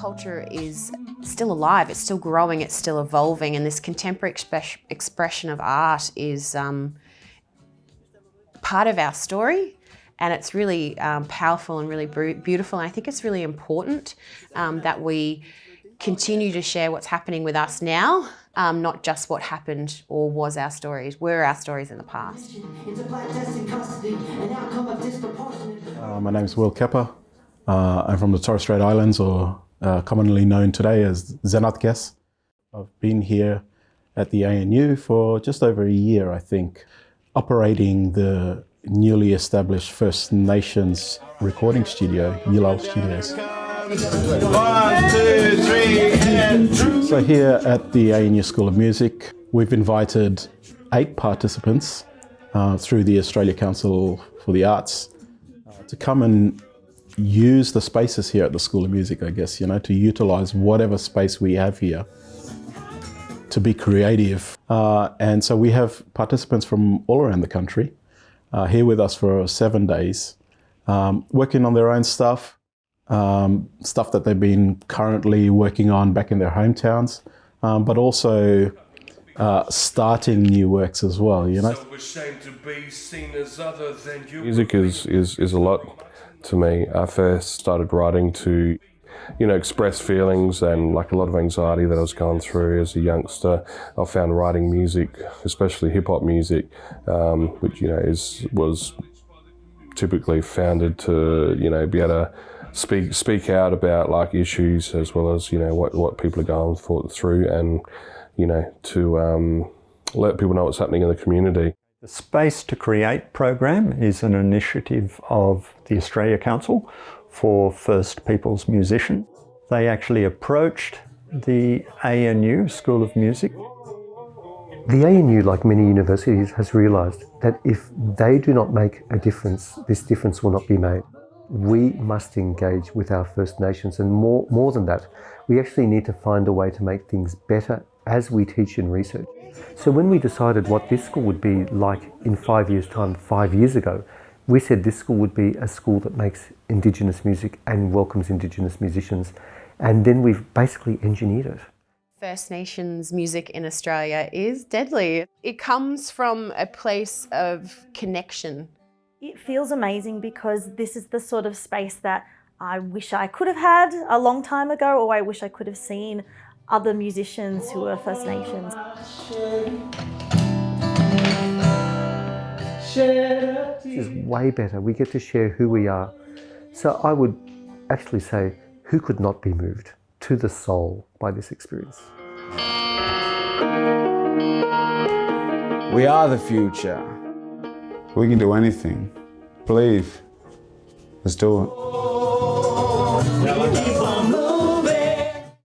culture is still alive, it's still growing, it's still evolving, and this contemporary express expression of art is um, part of our story and it's really um, powerful and really beautiful. And I think it's really important um, that we continue to share what's happening with us now, um, not just what happened or was our stories, were our stories in the past. Uh, my name is Will Kepper. Uh, I'm from the Torres Strait Islands, or uh, commonly known today as Zenadth Kes. I've been here at the ANU for just over a year, I think, operating the newly established First Nations recording studio, Yil Lull Studios. One, two, three, so here at the ANU School of Music, we've invited eight participants uh, through the Australia Council for the Arts uh, to come and use the spaces here at the School of Music, I guess, you know, to utilise whatever space we have here to be creative. Uh, and so we have participants from all around the country uh, here with us for seven days, um, working on their own stuff, um, stuff that they've been currently working on back in their hometowns, um, but also uh, starting new works as well, you know. Music is, is, is a lot to me. I first started writing to you know, express feelings and like a lot of anxiety that I was going through as a youngster. I found writing music, especially hip hop music, um, which you know is was typically founded to you know be able to speak speak out about like issues as well as you know what what people are going for, through and you know to um, let people know what's happening in the community. The Space to Create program is an initiative of the Australia Council for First Peoples musicians. They actually approached the ANU, School of Music. The ANU, like many universities, has realised that if they do not make a difference, this difference will not be made. We must engage with our First Nations and more, more than that, we actually need to find a way to make things better as we teach and research. So when we decided what this school would be like in five years' time, five years ago, we said this school would be a school that makes Indigenous music and welcomes Indigenous musicians. And then we've basically engineered it. First Nations music in Australia is deadly. It comes from a place of connection. It feels amazing because this is the sort of space that I wish I could have had a long time ago or I wish I could have seen other musicians who are First Nations. This is way better. We get to share who we are. So I would actually say, who could not be moved to the soul by this experience? We are the future. We can do anything. Believe. Let's do it.